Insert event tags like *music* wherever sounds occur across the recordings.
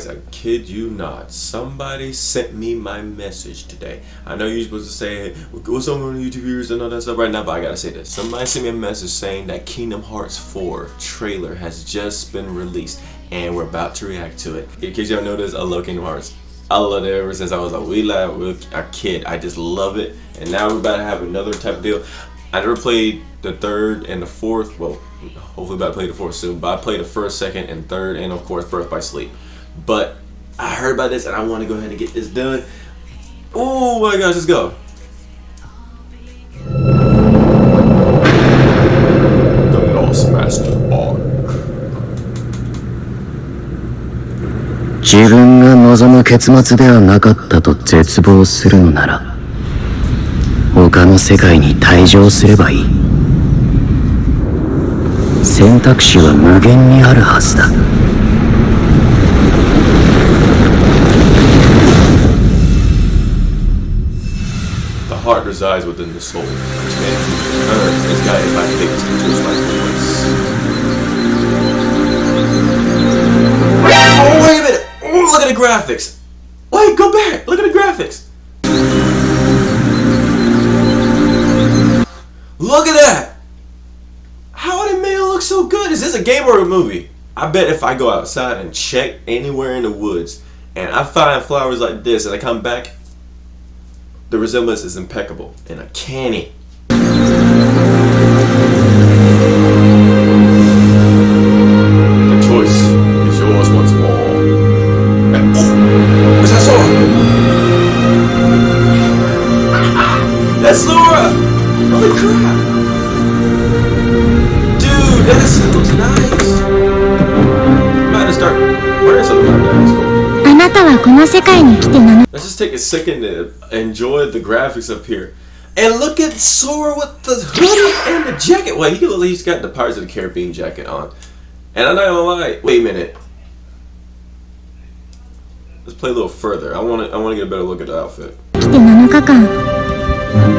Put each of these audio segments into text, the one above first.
Guys, I kid you not. Somebody sent me my message today. I know you're supposed to say, what's up on YouTube viewers and all that stuff right now, but I gotta say this. Somebody sent me a message saying that Kingdom Hearts 4 trailer has just been released and we're about to react to it. In case y'all noticed, I love Kingdom Hearts. I love it ever since I was a wee lad, with a kid. I just love it. And now we're about to have another type of deal. I never played the third and the fourth. Well, hopefully about to play the fourth soon. But I played the first, second, and third, and of course Birth by Sleep. But I heard about this and I want to go ahead and get this done. Oh my gosh, let's go. The Lost Master Arc. 自分が望む結末ではなかったと絶望するのなら他の世界に退場すればいい選択肢は無限にあるはずだ heart resides within the soul. Man, this guy is my biggest influence, my voice. Oh, wait a minute! Oh, look at the graphics! Wait, go back! Look at the graphics! Look at that! How did it make it look so good? Is this a game or a movie? I bet if I go outside and check anywhere in the woods and I find flowers like this and I come back the resemblance is impeccable and uncanny. The choice is yours once more. And, oh, what's that Sora? That's Sora! Holy crap! この世界に来て7 Let's just take a second to enjoy the graphics up here. And look at Sora with the hoodie and the jacket. Well, he at least got the Pirates of the Caribbean jacket on. And I'm not gonna lie. Wait a minute. Let's play a little further. I want to. I want to get a better look at the outfit. 来て7日間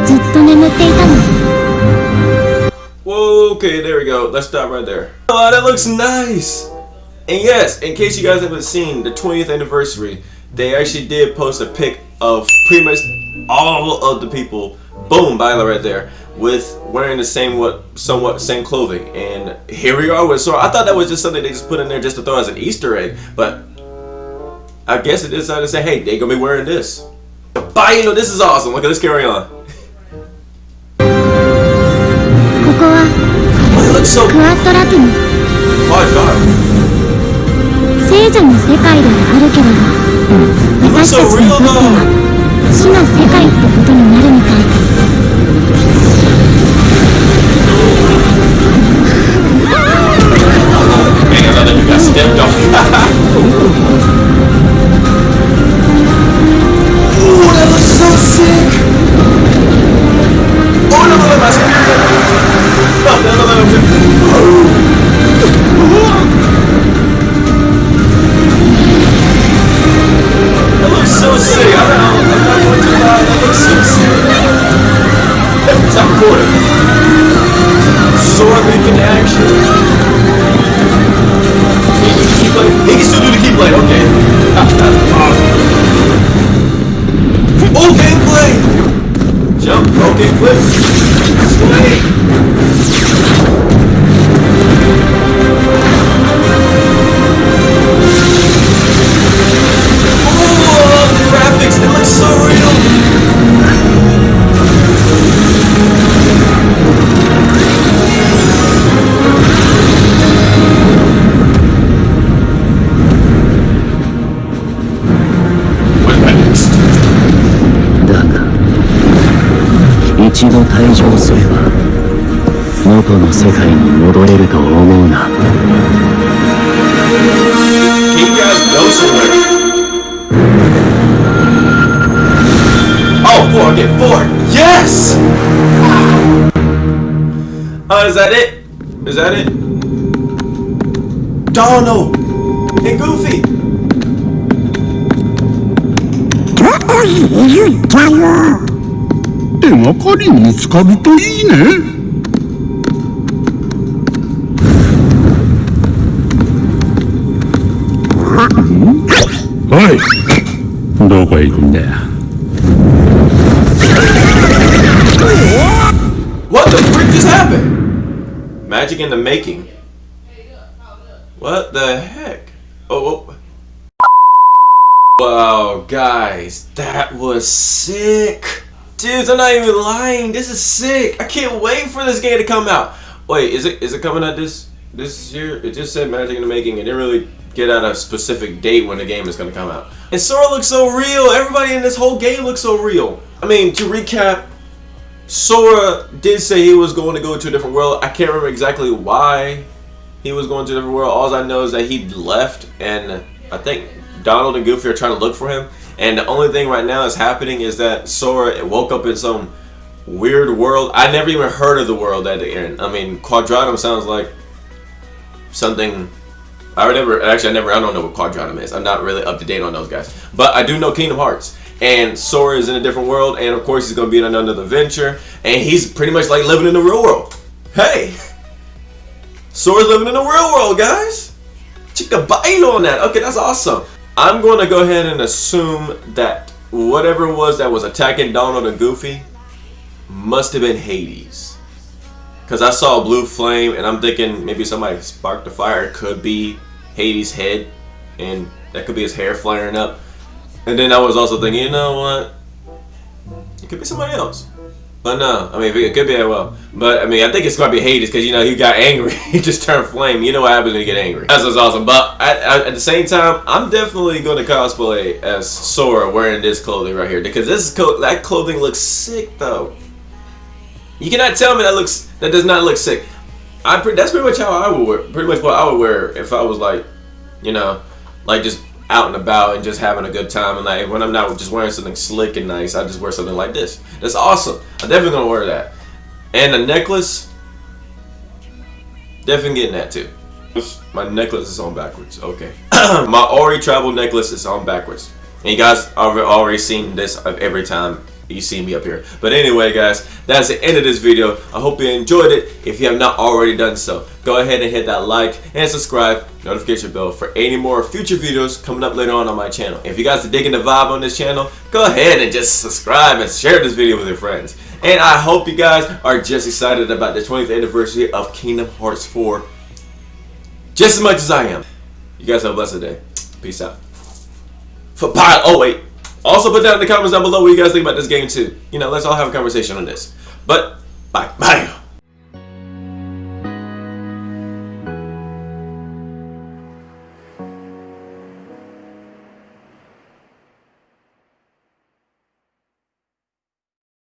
ずっと眠っていたの Whoa. Okay. There we go. Let's stop right there. Oh, that looks nice. And yes, in case you guys haven't seen the 20th anniversary, they actually did post a pic of pretty much all of the people, boom, Violet right there, with wearing the same what somewhat same clothing. And here we are with Sora. I thought that was just something they just put in there just to throw as an Easter egg, but I guess it decided to say, hey, they're gonna be wearing this. Bye, you know, this is awesome. Look at this carry on. ここは Oh, it looks so クアットラティム Oh my god. 聖女の世界ではあるけれど 私たちにとっては死の世界って。Recording! Sword making action! Keyblade. He can still do the keyblade, okay. *laughs* Oh, gameplay! Jump, okay, flip. 度退場すれば元の世界に戻れると思うな He got Ghost Alert. Oh, four, okay, four. Yes! Oh, is that it? Is that it? Donald and Goofy. 手がかり見つかるといいね。 おいどこへ行くんだよ What the freak just happened? Magic in the making. What the heck? Oh, oh. Wow, guys, that was sick. Dudes, I'm not even lying. This is sick. I can't wait for this game to come out. Wait, is it is it coming out this this year? It just said Magic in the Making. It didn't really get out a specific date when the game is gonna come out. And Sora looks so real. Everybody in this whole game looks so real. I mean, to recap, Sora did say he was going to go to a different world. I can't remember exactly why he was going to a different world. All I know is that he left, and I think Donald and Goofy are trying to look for him. And the only thing right now is happening is that Sora woke up in some weird world. I never even heard of the world that they're in. I mean, Quadratum sounds like something. I would never actually I never I don't know what Quadratum is. I'm not really up to date on those guys, but I do know Kingdom Hearts. And Sora is in a different world, and of course he's gonna be in another adventure, and he's pretty much like living in the real world. Hey, Sora's living in the real world, guys. Chica bite on that. Okay, that's awesome. I'm going to go ahead and assume that whatever it was that was attacking Donald and Goofy must have been Hades. Because I saw a blue flame and I'm thinking maybe somebody sparked the fire. It could be Hades' head and that could be his hair flaring up. And then I was also thinking, you know what? It could be somebody else. But no, I mean, it could be well. But I mean, I think it's gonna be Hades because you know he got angry. *laughs* he just turned flame. You know what happens when you get angry. That's what's awesome. But at, the same time, I'm definitely gonna cosplay as Sora wearing this clothing right here because this co that clothing looks sick though. You cannot tell me that looks that does not look sick. I that's pretty much how I would wear. Pretty much what I would wear if I was like, you know, like just out and about and just having a good time and like when I'm not just wearing something slick and nice I just wear something like this. That's awesome. I'm definitely gonna wear that. And the necklace definitely getting that too. My necklace is on backwards. Okay. *clears throat* My Ori travel necklace is on backwards. And you guys have already seen this every time you see me up here. But anyway, guys, that's the end of this video. I hope you enjoyed it. If you have not already done so, go ahead and hit that like and subscribe, notification bell for any more future videos coming up later on on my channel. If you guys are digging the vibe on this channel, go ahead and just subscribe and share this video with your friends. And I hope you guys are just excited about the 20th anniversary of Kingdom Hearts 4 just as much as I am. You guys have a blessed day. Peace out. For pile. Oh wait. Also put down in the comments down below what you guys think about this game too. You know, let's all have a conversation on this. But, bye. Bye.